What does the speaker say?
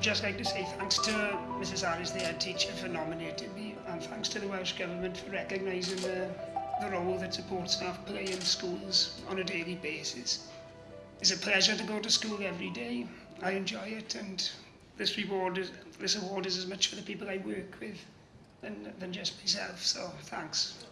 just like to say thanks to Mrs Harris, the head teacher, for nominating me, and thanks to the Welsh Government for recognising the, the role that support staff play in schools on a daily basis. It's a pleasure to go to school every day. I enjoy it, and this reward is, this award is as much for the people I work with than, than just myself. So thanks.